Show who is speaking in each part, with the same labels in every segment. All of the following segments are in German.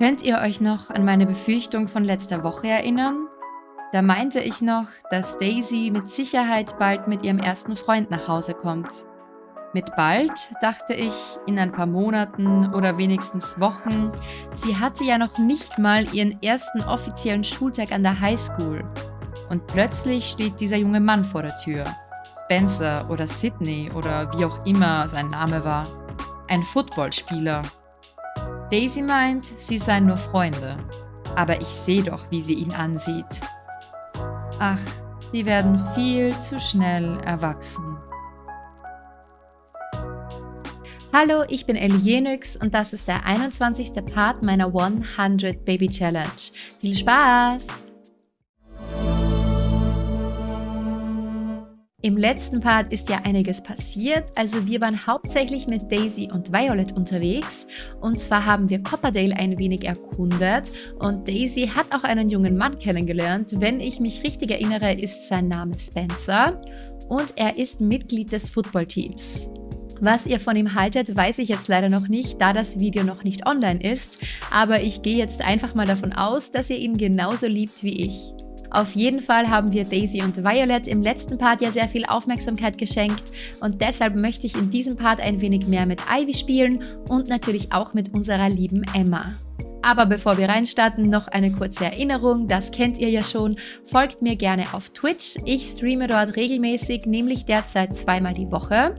Speaker 1: Könnt ihr euch noch an meine Befürchtung von letzter Woche erinnern? Da meinte ich noch, dass Daisy mit Sicherheit bald mit ihrem ersten Freund nach Hause kommt. Mit bald dachte ich in ein paar Monaten oder wenigstens Wochen. Sie hatte ja noch nicht mal ihren ersten offiziellen Schultag an der Highschool. Und plötzlich steht dieser junge Mann vor der Tür. Spencer oder Sydney oder wie auch immer sein Name war. Ein Footballspieler Daisy meint, sie seien nur Freunde. Aber ich sehe doch, wie sie ihn ansieht. Ach, sie werden viel zu schnell erwachsen. Hallo, ich bin Ellie Jenix und das ist der 21. Part meiner 100 Baby Challenge. Viel Spaß! Im letzten Part ist ja einiges passiert, also wir waren hauptsächlich mit Daisy und Violet unterwegs und zwar haben wir Copperdale ein wenig erkundet und Daisy hat auch einen jungen Mann kennengelernt. Wenn ich mich richtig erinnere, ist sein Name Spencer und er ist Mitglied des Footballteams. Was ihr von ihm haltet, weiß ich jetzt leider noch nicht, da das Video noch nicht online ist, aber ich gehe jetzt einfach mal davon aus, dass ihr ihn genauso liebt wie ich. Auf jeden Fall haben wir Daisy und Violet im letzten Part ja sehr viel Aufmerksamkeit geschenkt und deshalb möchte ich in diesem Part ein wenig mehr mit Ivy spielen und natürlich auch mit unserer lieben Emma. Aber bevor wir reinstarten, noch eine kurze Erinnerung, das kennt ihr ja schon, folgt mir gerne auf Twitch. Ich streame dort regelmäßig, nämlich derzeit zweimal die Woche.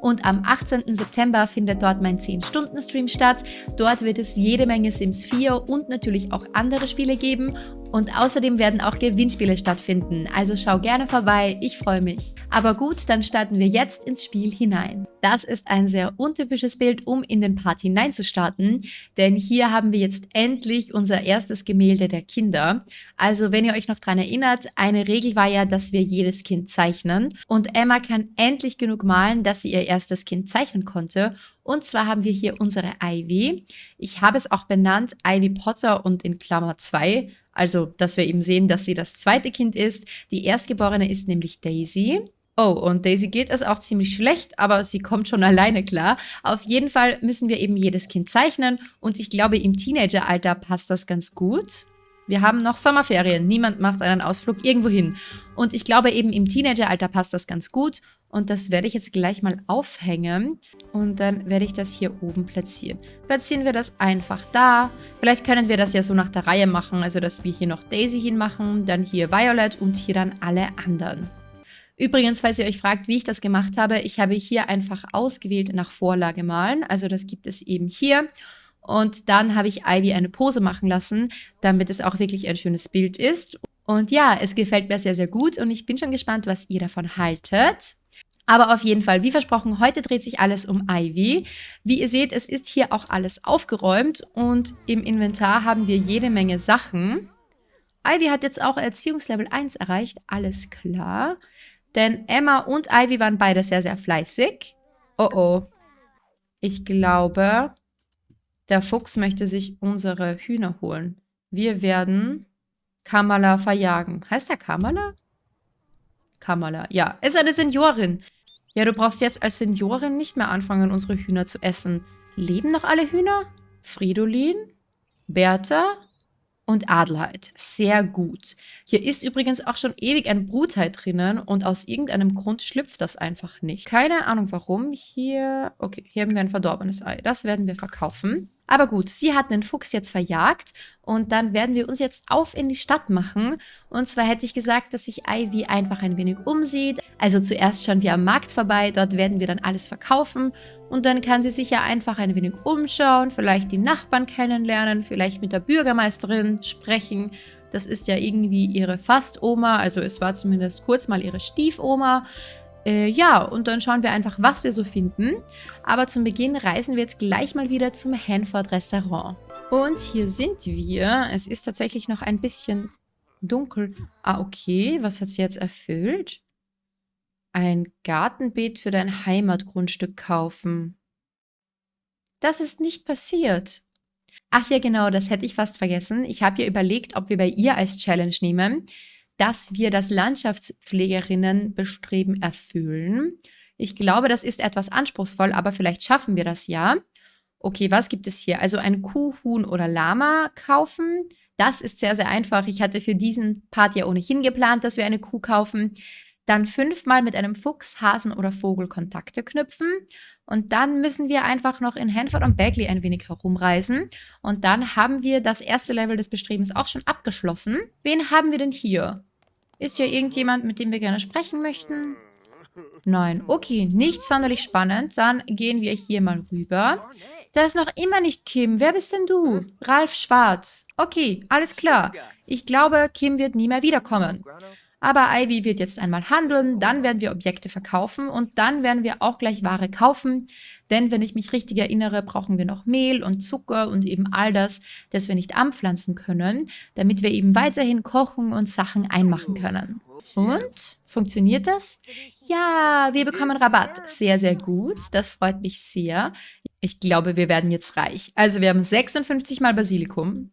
Speaker 1: Und am 18. September findet dort mein 10-Stunden-Stream statt. Dort wird es jede Menge Sims 4 und natürlich auch andere Spiele geben. Und außerdem werden auch Gewinnspiele stattfinden, also schau gerne vorbei, ich freue mich. Aber gut, dann starten wir jetzt ins Spiel hinein. Das ist ein sehr untypisches Bild, um in den Part hineinzustarten, denn hier haben wir jetzt endlich unser erstes Gemälde der Kinder. Also wenn ihr euch noch daran erinnert, eine Regel war ja, dass wir jedes Kind zeichnen und Emma kann endlich genug malen, dass sie ihr erstes Kind zeichnen konnte und zwar haben wir hier unsere Ivy. Ich habe es auch benannt, Ivy Potter und in Klammer 2, also, dass wir eben sehen, dass sie das zweite Kind ist. Die Erstgeborene ist nämlich Daisy. Oh, und Daisy geht es auch ziemlich schlecht, aber sie kommt schon alleine klar. Auf jeden Fall müssen wir eben jedes Kind zeichnen und ich glaube, im Teenageralter passt das ganz gut. Wir haben noch Sommerferien, niemand macht einen Ausflug irgendwo hin. Und ich glaube eben im Teenageralter passt das ganz gut und das werde ich jetzt gleich mal aufhängen und dann werde ich das hier oben platzieren. Platzieren wir das einfach da. Vielleicht können wir das ja so nach der Reihe machen, also dass wir hier noch Daisy hinmachen, dann hier Violet und hier dann alle anderen. Übrigens, falls ihr euch fragt, wie ich das gemacht habe, ich habe hier einfach ausgewählt nach Vorlage malen. Also das gibt es eben hier. Und dann habe ich Ivy eine Pose machen lassen, damit es auch wirklich ein schönes Bild ist. Und ja, es gefällt mir sehr, sehr gut und ich bin schon gespannt, was ihr davon haltet. Aber auf jeden Fall, wie versprochen, heute dreht sich alles um Ivy. Wie ihr seht, es ist hier auch alles aufgeräumt und im Inventar haben wir jede Menge Sachen. Ivy hat jetzt auch Erziehungslevel 1 erreicht, alles klar. Denn Emma und Ivy waren beide sehr, sehr fleißig. Oh oh. Ich glaube, der Fuchs möchte sich unsere Hühner holen. Wir werden Kamala verjagen. Heißt der Kamala? Kamala. Ja, ist eine Seniorin. Ja, du brauchst jetzt als Seniorin nicht mehr anfangen, unsere Hühner zu essen. Leben noch alle Hühner? Fridolin? Bertha? Und Adelheid. Sehr gut. Hier ist übrigens auch schon ewig ein Brutei drinnen und aus irgendeinem Grund schlüpft das einfach nicht. Keine Ahnung warum. Hier, okay, hier haben wir ein verdorbenes Ei. Das werden wir verkaufen. Aber gut, sie hat den Fuchs jetzt verjagt und dann werden wir uns jetzt auf in die Stadt machen. Und zwar hätte ich gesagt, dass sich Ivy einfach ein wenig umsieht. Also zuerst schauen wir am Markt vorbei, dort werden wir dann alles verkaufen. Und dann kann sie sich ja einfach ein wenig umschauen, vielleicht die Nachbarn kennenlernen, vielleicht mit der Bürgermeisterin sprechen. Das ist ja irgendwie ihre Fast-Oma, also es war zumindest kurz mal ihre Stiefoma. Äh, ja, und dann schauen wir einfach, was wir so finden. Aber zum Beginn reisen wir jetzt gleich mal wieder zum Hanford Restaurant. Und hier sind wir. Es ist tatsächlich noch ein bisschen dunkel. Ah, okay. Was hat sie jetzt erfüllt? Ein Gartenbeet für dein Heimatgrundstück kaufen. Das ist nicht passiert. Ach ja, genau, das hätte ich fast vergessen. Ich habe ja überlegt, ob wir bei ihr als Challenge nehmen dass wir das Landschaftspflegerinnenbestreben erfüllen. Ich glaube, das ist etwas anspruchsvoll, aber vielleicht schaffen wir das ja. Okay, was gibt es hier? Also ein Kuh, Huhn oder Lama kaufen. Das ist sehr, sehr einfach. Ich hatte für diesen Part ja ohnehin geplant, dass wir eine Kuh kaufen. Dann fünfmal mit einem Fuchs, Hasen oder Vogel Kontakte knüpfen. Und dann müssen wir einfach noch in Hanford und Bagley ein wenig herumreisen. Und dann haben wir das erste Level des Bestrebens auch schon abgeschlossen. Wen haben wir denn hier? Ist ja irgendjemand, mit dem wir gerne sprechen möchten? Nein. Okay, nicht sonderlich spannend. Dann gehen wir hier mal rüber. Da ist noch immer nicht Kim. Wer bist denn du? Ralf Schwarz. Okay, alles klar. Ich glaube, Kim wird nie mehr wiederkommen. Aber Ivy wird jetzt einmal handeln, dann werden wir Objekte verkaufen und dann werden wir auch gleich Ware kaufen. Denn wenn ich mich richtig erinnere, brauchen wir noch Mehl und Zucker und eben all das, das wir nicht anpflanzen können, damit wir eben weiterhin kochen und Sachen einmachen können. Und? Funktioniert das? Ja, wir bekommen Rabatt. Sehr, sehr gut. Das freut mich sehr. Ich glaube, wir werden jetzt reich. Also wir haben 56 mal Basilikum,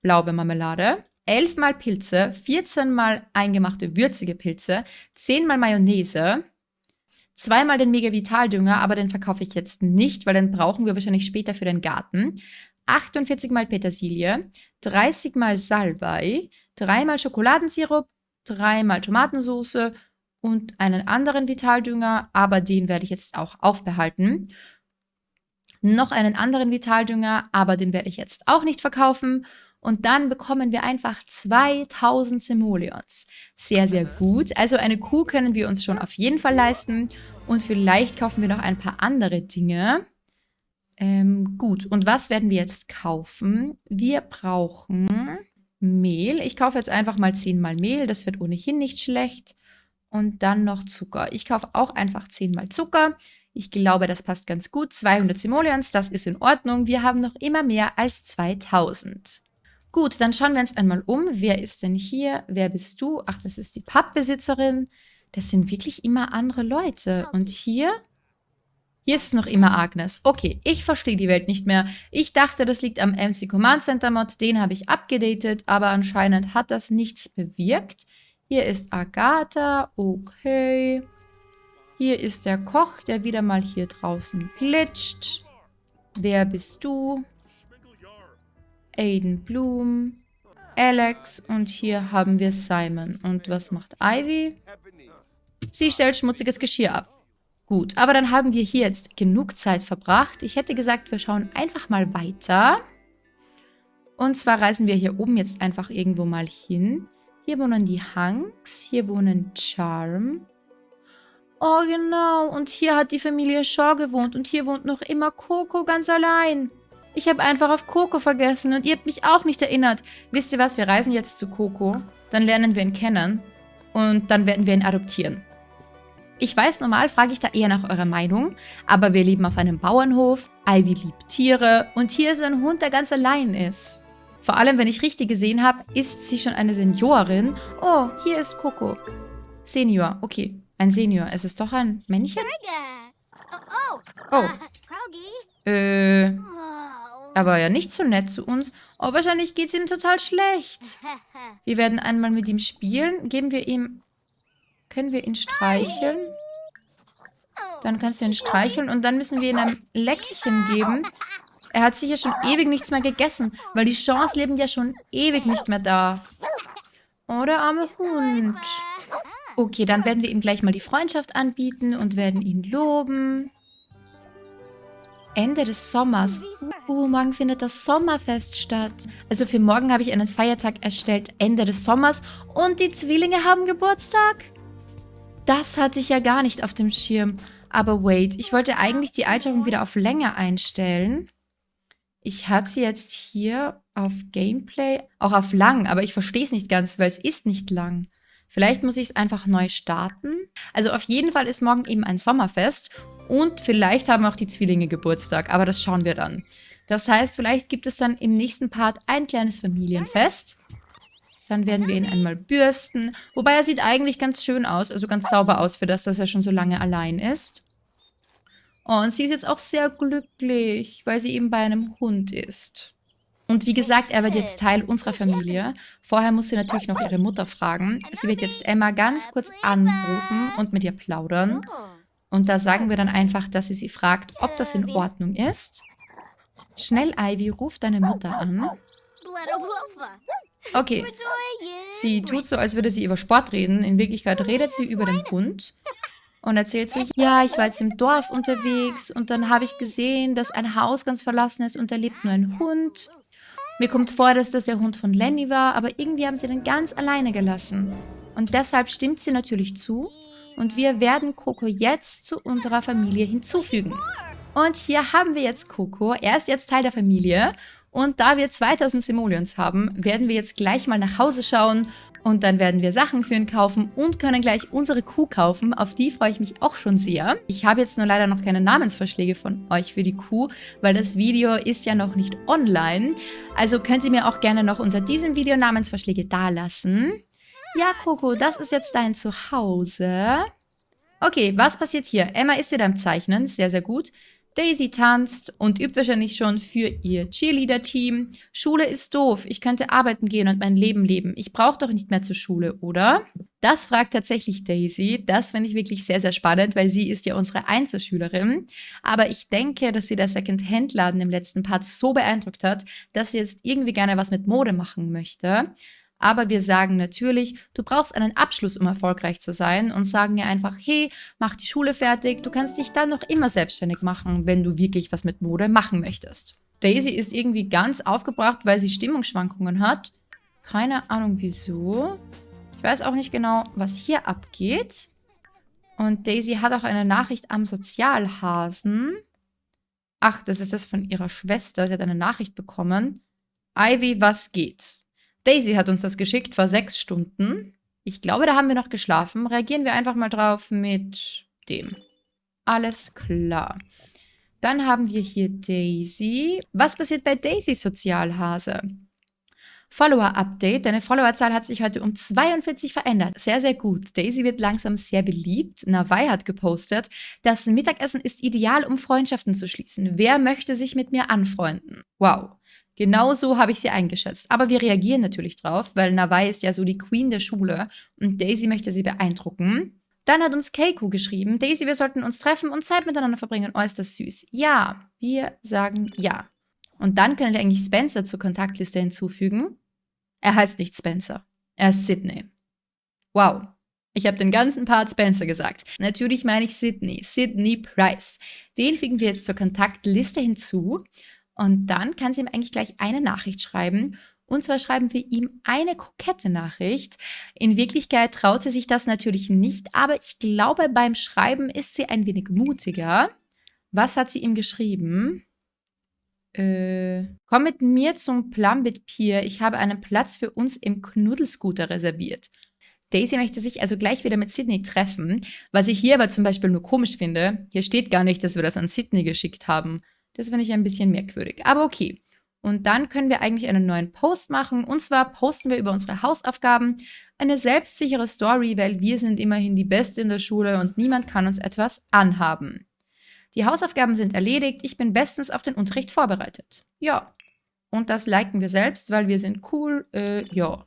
Speaker 1: blaue Marmelade, 11 mal Pilze, 14 mal eingemachte würzige Pilze, 10 mal Mayonnaise, zweimal den Mega Vitaldünger, aber den verkaufe ich jetzt nicht, weil den brauchen wir wahrscheinlich später für den Garten. 48 mal Petersilie, 30 mal Salbei, 3 mal Schokoladensirup, 3 mal Tomatensauce und einen anderen Vitaldünger, aber den werde ich jetzt auch aufbehalten. Noch einen anderen Vitaldünger, aber den werde ich jetzt auch nicht verkaufen. Und dann bekommen wir einfach 2000 Simoleons. Sehr, sehr gut. Also eine Kuh können wir uns schon auf jeden Fall leisten. Und vielleicht kaufen wir noch ein paar andere Dinge. Ähm, gut, und was werden wir jetzt kaufen? Wir brauchen Mehl. Ich kaufe jetzt einfach mal 10 mal Mehl. Das wird ohnehin nicht schlecht. Und dann noch Zucker. Ich kaufe auch einfach 10 mal Zucker. Ich glaube, das passt ganz gut. 200 Simoleons, das ist in Ordnung. Wir haben noch immer mehr als 2000. Gut, dann schauen wir uns einmal um. Wer ist denn hier? Wer bist du? Ach, das ist die Pappbesitzerin. Das sind wirklich immer andere Leute. Und hier? Hier ist es noch immer Agnes. Okay, ich verstehe die Welt nicht mehr. Ich dachte, das liegt am MC Command Center Mod. Den habe ich abgedatet, aber anscheinend hat das nichts bewirkt. Hier ist Agatha. Okay. Hier ist der Koch, der wieder mal hier draußen glitscht. Wer bist du? Aiden Bloom, Alex und hier haben wir Simon. Und was macht Ivy? Sie stellt schmutziges Geschirr ab. Gut, aber dann haben wir hier jetzt genug Zeit verbracht. Ich hätte gesagt, wir schauen einfach mal weiter. Und zwar reisen wir hier oben jetzt einfach irgendwo mal hin. Hier wohnen die Hanks, hier wohnen Charm. Oh genau, und hier hat die Familie Shaw gewohnt und hier wohnt noch immer Coco ganz allein. Ich habe einfach auf Coco vergessen und ihr habt mich auch nicht erinnert. Wisst ihr was, wir reisen jetzt zu Coco, dann lernen wir ihn kennen und dann werden wir ihn adoptieren. Ich weiß, normal frage ich da eher nach eurer Meinung, aber wir leben auf einem Bauernhof, Ivy liebt Tiere und hier ist ein Hund, der ganz allein ist. Vor allem, wenn ich richtig gesehen habe, ist sie schon eine Seniorin. Oh, hier ist Coco. Senior, okay. Ein Senior. Es ist doch ein Männchen? Oh. Äh, er war ja nicht so nett zu uns. Oh, wahrscheinlich geht es ihm total schlecht. Wir werden einmal mit ihm spielen. Geben wir ihm... Können wir ihn streicheln? Dann kannst du ihn streicheln und dann müssen wir ihm ein Leckerchen geben. Er hat sicher schon ewig nichts mehr gegessen, weil die Chance leben ja schon ewig nicht mehr da. Oh, der arme Hund. Okay, dann werden wir ihm gleich mal die Freundschaft anbieten und werden ihn loben. Ende des Sommers. Uh, morgen findet das Sommerfest statt. Also für morgen habe ich einen Feiertag erstellt, Ende des Sommers. Und die Zwillinge haben Geburtstag? Das hatte ich ja gar nicht auf dem Schirm. Aber wait, ich wollte eigentlich die Alterung wieder auf länger einstellen. Ich habe sie jetzt hier auf Gameplay, auch auf lang, aber ich verstehe es nicht ganz, weil es ist nicht lang. Vielleicht muss ich es einfach neu starten. Also auf jeden Fall ist morgen eben ein Sommerfest und vielleicht haben auch die Zwillinge Geburtstag, aber das schauen wir dann. Das heißt, vielleicht gibt es dann im nächsten Part ein kleines Familienfest. Dann werden wir ihn einmal bürsten. Wobei er sieht eigentlich ganz schön aus, also ganz sauber aus für das, dass er schon so lange allein ist. Oh, und sie ist jetzt auch sehr glücklich, weil sie eben bei einem Hund ist. Und wie gesagt, er wird jetzt Teil unserer Familie. Vorher muss sie natürlich noch ihre Mutter fragen. Sie wird jetzt Emma ganz kurz anrufen und mit ihr plaudern. Und da sagen wir dann einfach, dass sie sie fragt, ob das in Ordnung ist. Schnell, Ivy, ruf deine Mutter an. Okay. Sie tut so, als würde sie über Sport reden. In Wirklichkeit redet sie über den Hund. Und erzählt sich, ja, ich war jetzt im Dorf unterwegs und dann habe ich gesehen, dass ein Haus ganz verlassen ist und da lebt nur ein Hund. Mir kommt vor, dass das der Hund von Lenny war, aber irgendwie haben sie den ganz alleine gelassen. Und deshalb stimmt sie natürlich zu und wir werden Coco jetzt zu unserer Familie hinzufügen. Und hier haben wir jetzt Coco. Er ist jetzt Teil der Familie. Und da wir 2000 Simoleons haben, werden wir jetzt gleich mal nach Hause schauen und dann werden wir Sachen für ihn kaufen und können gleich unsere Kuh kaufen. Auf die freue ich mich auch schon sehr. Ich habe jetzt nur leider noch keine Namensvorschläge von euch für die Kuh, weil das Video ist ja noch nicht online. Also könnt ihr mir auch gerne noch unter diesem Video Namensvorschläge dalassen. Ja, Coco, das ist jetzt dein Zuhause. Okay, was passiert hier? Emma ist wieder am Zeichnen, sehr, sehr gut. Daisy tanzt und übt wahrscheinlich schon für ihr Cheerleader-Team. Schule ist doof. Ich könnte arbeiten gehen und mein Leben leben. Ich brauche doch nicht mehr zur Schule, oder? Das fragt tatsächlich Daisy. Das finde ich wirklich sehr, sehr spannend, weil sie ist ja unsere Einzelschülerin. Aber ich denke, dass sie der Second-Hand-Laden im letzten Part so beeindruckt hat, dass sie jetzt irgendwie gerne was mit Mode machen möchte. Aber wir sagen natürlich, du brauchst einen Abschluss, um erfolgreich zu sein und sagen ihr einfach, hey, mach die Schule fertig, du kannst dich dann noch immer selbstständig machen, wenn du wirklich was mit Mode machen möchtest. Daisy ist irgendwie ganz aufgebracht, weil sie Stimmungsschwankungen hat. Keine Ahnung wieso. Ich weiß auch nicht genau, was hier abgeht. Und Daisy hat auch eine Nachricht am Sozialhasen. Ach, das ist das von ihrer Schwester. Sie hat eine Nachricht bekommen. Ivy, was geht? Daisy hat uns das geschickt vor sechs Stunden. Ich glaube, da haben wir noch geschlafen. Reagieren wir einfach mal drauf mit dem. Alles klar. Dann haben wir hier Daisy. Was passiert bei Daisy Sozialhase? Follower-Update. Deine Followerzahl hat sich heute um 42 verändert. Sehr, sehr gut. Daisy wird langsam sehr beliebt. Nawai hat gepostet, das Mittagessen ist ideal, um Freundschaften zu schließen. Wer möchte sich mit mir anfreunden? Wow. Genau so habe ich sie eingeschätzt. Aber wir reagieren natürlich drauf, weil Nawai ist ja so die Queen der Schule und Daisy möchte sie beeindrucken. Dann hat uns Keiko geschrieben, Daisy, wir sollten uns treffen und Zeit miteinander verbringen. Oh, ist das süß. Ja, wir sagen ja. Und dann können wir eigentlich Spencer zur Kontaktliste hinzufügen. Er heißt nicht Spencer. Er ist Sydney. Wow. Ich habe den ganzen Part Spencer gesagt. Natürlich meine ich Sydney. Sydney Price. Den fügen wir jetzt zur Kontaktliste hinzu. Und dann kann sie ihm eigentlich gleich eine Nachricht schreiben. Und zwar schreiben wir ihm eine kokette Nachricht. In Wirklichkeit traut sie sich das natürlich nicht, aber ich glaube, beim Schreiben ist sie ein wenig mutiger. Was hat sie ihm geschrieben? Äh, komm mit mir zum Plumbit Pier. Ich habe einen Platz für uns im Knuddelscooter reserviert. Daisy möchte sich also gleich wieder mit Sydney treffen, was ich hier aber zum Beispiel nur komisch finde. Hier steht gar nicht, dass wir das an Sydney geschickt haben. Das finde ich ein bisschen merkwürdig. Aber okay. Und dann können wir eigentlich einen neuen Post machen. Und zwar posten wir über unsere Hausaufgaben eine selbstsichere Story, weil wir sind immerhin die Beste in der Schule und niemand kann uns etwas anhaben. Die Hausaufgaben sind erledigt. Ich bin bestens auf den Unterricht vorbereitet. Ja. Und das liken wir selbst, weil wir sind cool. Äh, ja.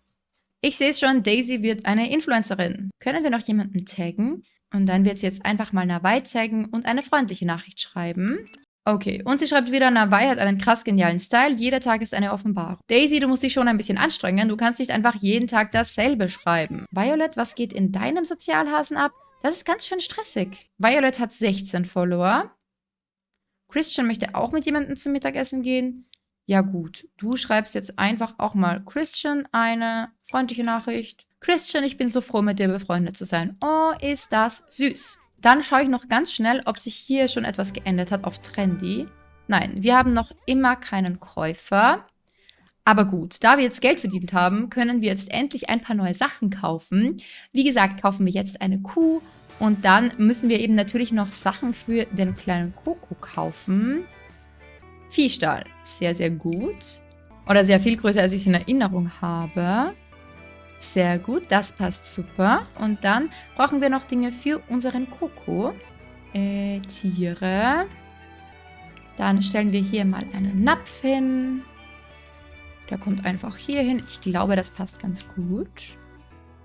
Speaker 1: Ich sehe es schon, Daisy wird eine Influencerin. Können wir noch jemanden taggen? Und dann wird sie jetzt einfach mal Nawai taggen und eine freundliche Nachricht schreiben. Okay, und sie schreibt wieder, Nawai hat einen krass genialen Style, jeder Tag ist eine Offenbarung. Daisy, du musst dich schon ein bisschen anstrengen, du kannst nicht einfach jeden Tag dasselbe schreiben. Violet, was geht in deinem Sozialhasen ab? Das ist ganz schön stressig. Violet hat 16 Follower. Christian möchte auch mit jemandem zum Mittagessen gehen. Ja gut, du schreibst jetzt einfach auch mal Christian eine freundliche Nachricht. Christian, ich bin so froh, mit dir befreundet zu sein. Oh, ist das süß. Dann schaue ich noch ganz schnell, ob sich hier schon etwas geändert hat auf Trendy. Nein, wir haben noch immer keinen Käufer. Aber gut, da wir jetzt Geld verdient haben, können wir jetzt endlich ein paar neue Sachen kaufen. Wie gesagt, kaufen wir jetzt eine Kuh und dann müssen wir eben natürlich noch Sachen für den kleinen Koko kaufen. Viehstall, sehr, sehr gut. Oder sehr viel größer, als ich es in Erinnerung habe. Sehr gut, das passt super. Und dann brauchen wir noch Dinge für unseren Koko. Äh, Tiere. Dann stellen wir hier mal einen Napf hin. Der kommt einfach hier hin. Ich glaube, das passt ganz gut.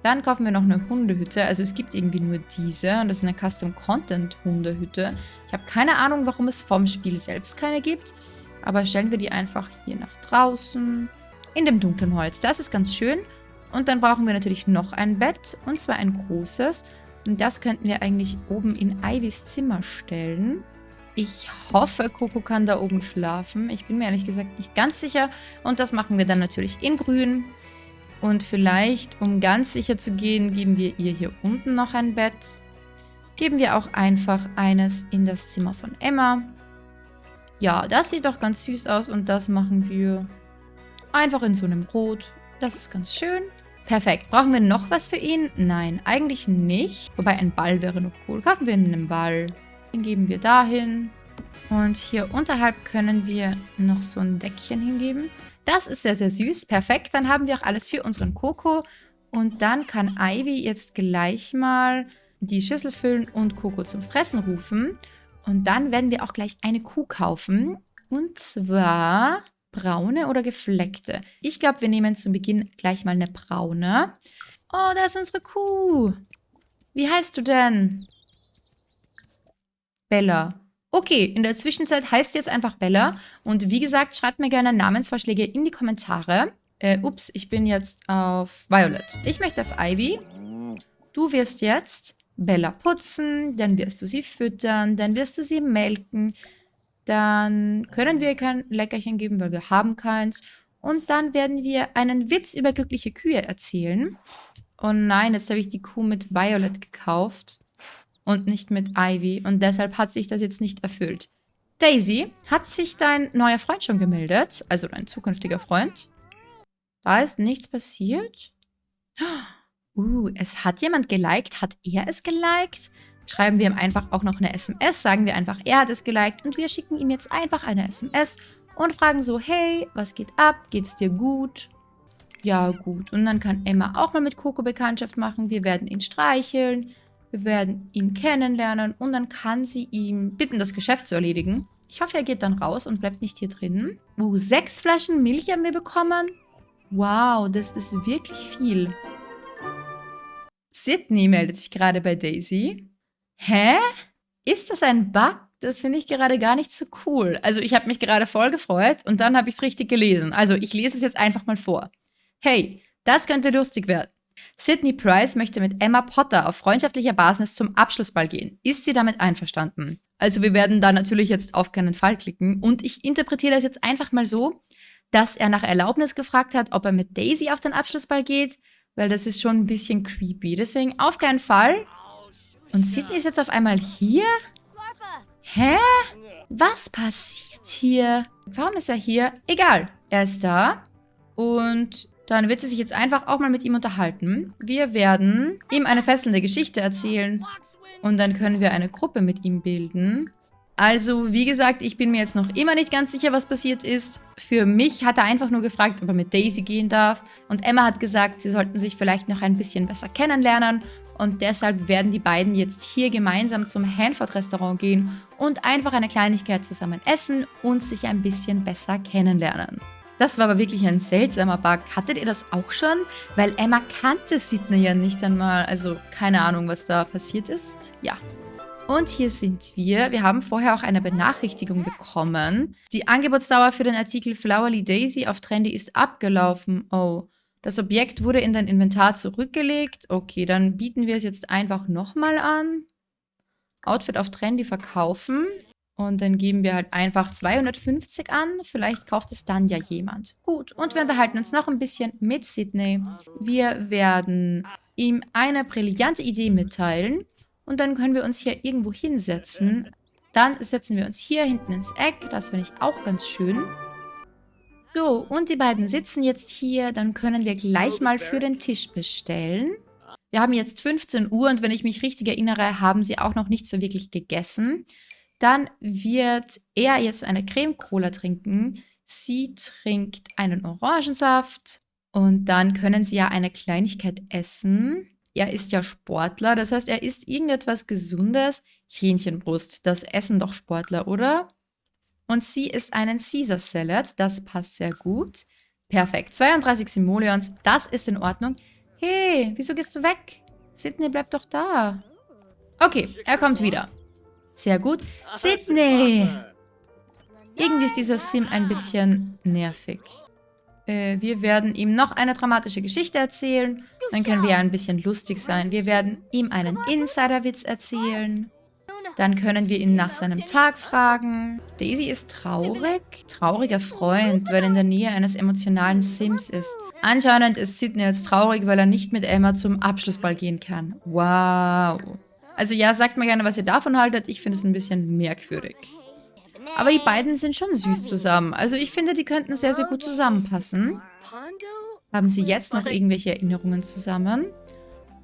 Speaker 1: Dann kaufen wir noch eine Hundehütte. Also es gibt irgendwie nur diese. Und das ist eine Custom Content Hundehütte. Ich habe keine Ahnung, warum es vom Spiel selbst keine gibt. Aber stellen wir die einfach hier nach draußen. In dem dunklen Holz. Das ist ganz schön. Und dann brauchen wir natürlich noch ein Bett. Und zwar ein großes. Und das könnten wir eigentlich oben in Ivys Zimmer stellen. Ich hoffe, Coco kann da oben schlafen. Ich bin mir ehrlich gesagt nicht ganz sicher. Und das machen wir dann natürlich in grün. Und vielleicht, um ganz sicher zu gehen, geben wir ihr hier unten noch ein Bett. Geben wir auch einfach eines in das Zimmer von Emma. Ja, das sieht doch ganz süß aus und das machen wir einfach in so einem Rot. Das ist ganz schön. Perfekt. Brauchen wir noch was für ihn? Nein, eigentlich nicht. Wobei ein Ball wäre noch cool. Kaufen wir einen Ball. Den geben wir dahin. Und hier unterhalb können wir noch so ein Deckchen hingeben. Das ist sehr, sehr süß. Perfekt. Dann haben wir auch alles für unseren Coco. Und dann kann Ivy jetzt gleich mal die Schüssel füllen und Coco zum Fressen rufen. Und dann werden wir auch gleich eine Kuh kaufen. Und zwar braune oder gefleckte. Ich glaube, wir nehmen zum Beginn gleich mal eine braune. Oh, da ist unsere Kuh. Wie heißt du denn? Bella. Okay, in der Zwischenzeit heißt jetzt einfach Bella. Und wie gesagt, schreibt mir gerne Namensvorschläge in die Kommentare. Äh, ups, ich bin jetzt auf Violet. Ich möchte auf Ivy. Du wirst jetzt Bella putzen, dann wirst du sie füttern, dann wirst du sie melken. Dann können wir kein Leckerchen geben, weil wir haben keins. Und dann werden wir einen Witz über glückliche Kühe erzählen. Oh nein, jetzt habe ich die Kuh mit Violet gekauft und nicht mit Ivy und deshalb hat sich das jetzt nicht erfüllt. Daisy, hat sich dein neuer Freund schon gemeldet? Also dein zukünftiger Freund? Da ist nichts passiert? Uh, es hat jemand geliked. Hat er es geliked? Schreiben wir ihm einfach auch noch eine SMS, sagen wir einfach, er hat es geliked und wir schicken ihm jetzt einfach eine SMS und fragen so, hey, was geht ab? Geht es dir gut? Ja, gut. Und dann kann Emma auch mal mit Coco Bekanntschaft machen. Wir werden ihn streicheln. Wir werden ihn kennenlernen und dann kann sie ihm bitten, das Geschäft zu erledigen. Ich hoffe, er geht dann raus und bleibt nicht hier drin. Oh, sechs Flaschen Milch haben wir bekommen. Wow, das ist wirklich viel. Sydney meldet sich gerade bei Daisy. Hä? Ist das ein Bug? Das finde ich gerade gar nicht so cool. Also ich habe mich gerade voll gefreut und dann habe ich es richtig gelesen. Also ich lese es jetzt einfach mal vor. Hey, das könnte lustig werden. Sydney Price möchte mit Emma Potter auf freundschaftlicher Basis zum Abschlussball gehen. Ist sie damit einverstanden? Also wir werden da natürlich jetzt auf keinen Fall klicken. Und ich interpretiere das jetzt einfach mal so, dass er nach Erlaubnis gefragt hat, ob er mit Daisy auf den Abschlussball geht, weil das ist schon ein bisschen creepy. Deswegen auf keinen Fall. Und Sydney ist jetzt auf einmal hier? Hä? Was passiert hier? Warum ist er hier? Egal. Er ist da. Und dann wird sie sich jetzt einfach auch mal mit ihm unterhalten. Wir werden ihm eine fesselnde Geschichte erzählen. Und dann können wir eine Gruppe mit ihm bilden. Also, wie gesagt, ich bin mir jetzt noch immer nicht ganz sicher, was passiert ist. Für mich hat er einfach nur gefragt, ob er mit Daisy gehen darf. Und Emma hat gesagt, sie sollten sich vielleicht noch ein bisschen besser kennenlernen. Und deshalb werden die beiden jetzt hier gemeinsam zum Hanford-Restaurant gehen und einfach eine Kleinigkeit zusammen essen und sich ein bisschen besser kennenlernen. Das war aber wirklich ein seltsamer Bug. Hattet ihr das auch schon? Weil Emma kannte Sidney ja nicht einmal. Also keine Ahnung, was da passiert ist. Ja. Und hier sind wir. Wir haben vorher auch eine Benachrichtigung bekommen. Die Angebotsdauer für den Artikel Flowerly Daisy auf Trendy ist abgelaufen. Oh. Das Objekt wurde in dein Inventar zurückgelegt. Okay, dann bieten wir es jetzt einfach nochmal an. Outfit auf Trendy verkaufen. Und dann geben wir halt einfach 250 an. Vielleicht kauft es dann ja jemand. Gut, und wir unterhalten uns noch ein bisschen mit Sydney. Wir werden ihm eine brillante Idee mitteilen. Und dann können wir uns hier irgendwo hinsetzen. Dann setzen wir uns hier hinten ins Eck. Das finde ich auch ganz schön. So, und die beiden sitzen jetzt hier. Dann können wir gleich mal für den Tisch bestellen. Wir haben jetzt 15 Uhr und wenn ich mich richtig erinnere, haben sie auch noch nicht so wirklich gegessen. Dann wird er jetzt eine Creme Cola trinken. Sie trinkt einen Orangensaft. Und dann können sie ja eine Kleinigkeit essen. Er ist ja Sportler, das heißt, er isst irgendetwas Gesundes. Hähnchenbrust, das essen doch Sportler, oder? Und sie isst einen Caesar Salad, das passt sehr gut. Perfekt, 32 Simoleons, das ist in Ordnung. Hey, wieso gehst du weg? Sydney, bleib doch da. Okay, er kommt wieder. Sehr gut. Sydney! Irgendwie ist dieser Sim ein bisschen nervig. Äh, wir werden ihm noch eine dramatische Geschichte erzählen. Dann können wir ein bisschen lustig sein. Wir werden ihm einen Insiderwitz erzählen. Dann können wir ihn nach seinem Tag fragen. Daisy ist traurig. Trauriger Freund, weil er in der Nähe eines emotionalen Sims ist. Anscheinend ist Sidney jetzt traurig, weil er nicht mit Emma zum Abschlussball gehen kann. Wow. Also ja, sagt mir gerne, was ihr davon haltet. Ich finde es ein bisschen merkwürdig. Aber die beiden sind schon süß zusammen. Also ich finde, die könnten sehr, sehr gut zusammenpassen. Haben sie jetzt noch irgendwelche Erinnerungen zusammen?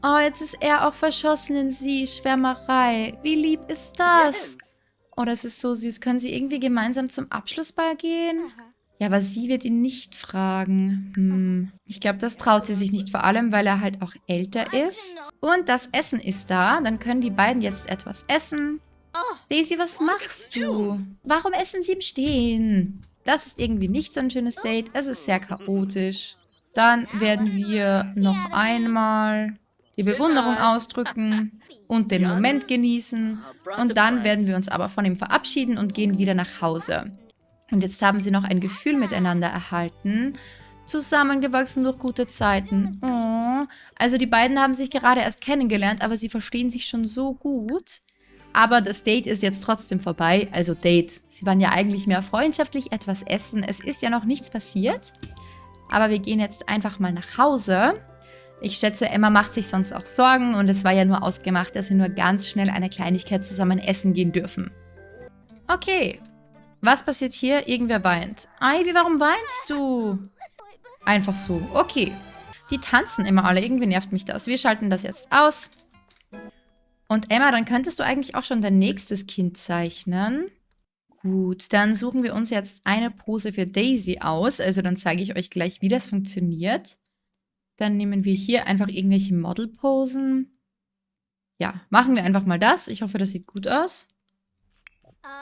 Speaker 1: Oh, jetzt ist er auch verschossen in sie. Schwärmerei. Wie lieb ist das? Oh, das ist so süß. Können sie irgendwie gemeinsam zum Abschlussball gehen? Ja, aber sie wird ihn nicht fragen. Hm. Ich glaube, das traut sie sich nicht, vor allem, weil er halt auch älter ist. Und das Essen ist da. Dann können die beiden jetzt etwas essen. Daisy, was machst du? Warum essen sie im Stehen? Das ist irgendwie nicht so ein schönes Date. Es ist sehr chaotisch. Dann werden wir noch einmal die Bewunderung ausdrücken und den Moment genießen. Und dann werden wir uns aber von ihm verabschieden und gehen wieder nach Hause. Und jetzt haben sie noch ein Gefühl miteinander erhalten. Zusammengewachsen durch gute Zeiten. Oh. Also die beiden haben sich gerade erst kennengelernt, aber sie verstehen sich schon so gut. Aber das Date ist jetzt trotzdem vorbei. Also Date. Sie waren ja eigentlich mehr freundschaftlich etwas essen. Es ist ja noch nichts passiert. Aber wir gehen jetzt einfach mal nach Hause. Ich schätze, Emma macht sich sonst auch Sorgen und es war ja nur ausgemacht, dass sie nur ganz schnell eine Kleinigkeit zusammen essen gehen dürfen. Okay. Was passiert hier? Irgendwer weint. Ivy, warum weinst du? Einfach so. Okay. Die tanzen immer alle. Irgendwie nervt mich das. Wir schalten das jetzt aus. Und Emma, dann könntest du eigentlich auch schon dein nächstes Kind zeichnen. Gut, dann suchen wir uns jetzt eine Pose für Daisy aus. Also dann zeige ich euch gleich, wie das funktioniert. Dann nehmen wir hier einfach irgendwelche Modelposen. Ja, machen wir einfach mal das. Ich hoffe, das sieht gut aus.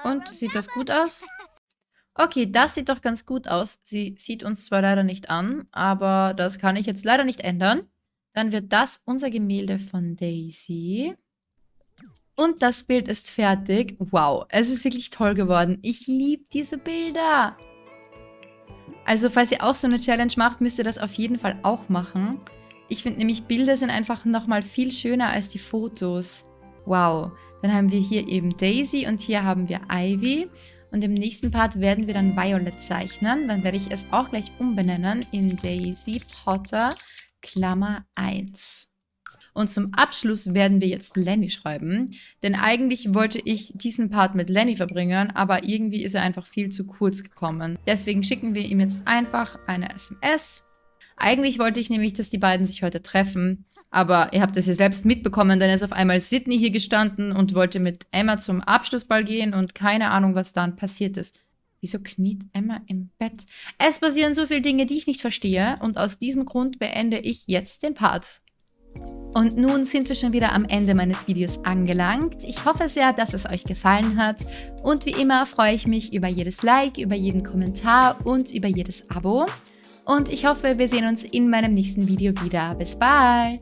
Speaker 1: Und, sieht das gut aus? Okay, das sieht doch ganz gut aus. Sie sieht uns zwar leider nicht an, aber das kann ich jetzt leider nicht ändern. Dann wird das unser Gemälde von Daisy. Und das Bild ist fertig. Wow, es ist wirklich toll geworden. Ich liebe diese Bilder. Also falls ihr auch so eine Challenge macht, müsst ihr das auf jeden Fall auch machen. Ich finde nämlich, Bilder sind einfach nochmal viel schöner als die Fotos. Wow. Dann haben wir hier eben Daisy und hier haben wir Ivy. Und im nächsten Part werden wir dann Violet zeichnen. Dann werde ich es auch gleich umbenennen in Daisy Potter Klammer 1. Und zum Abschluss werden wir jetzt Lenny schreiben. Denn eigentlich wollte ich diesen Part mit Lenny verbringen, aber irgendwie ist er einfach viel zu kurz gekommen. Deswegen schicken wir ihm jetzt einfach eine SMS. Eigentlich wollte ich nämlich, dass die beiden sich heute treffen. Aber ihr habt es ja selbst mitbekommen, dann ist auf einmal Sydney hier gestanden und wollte mit Emma zum Abschlussball gehen und keine Ahnung, was dann passiert ist. Wieso kniet Emma im Bett? Es passieren so viele Dinge, die ich nicht verstehe und aus diesem Grund beende ich jetzt den Part. Und nun sind wir schon wieder am Ende meines Videos angelangt. Ich hoffe sehr, dass es euch gefallen hat. Und wie immer freue ich mich über jedes Like, über jeden Kommentar und über jedes Abo. Und ich hoffe, wir sehen uns in meinem nächsten Video wieder. Bis bald!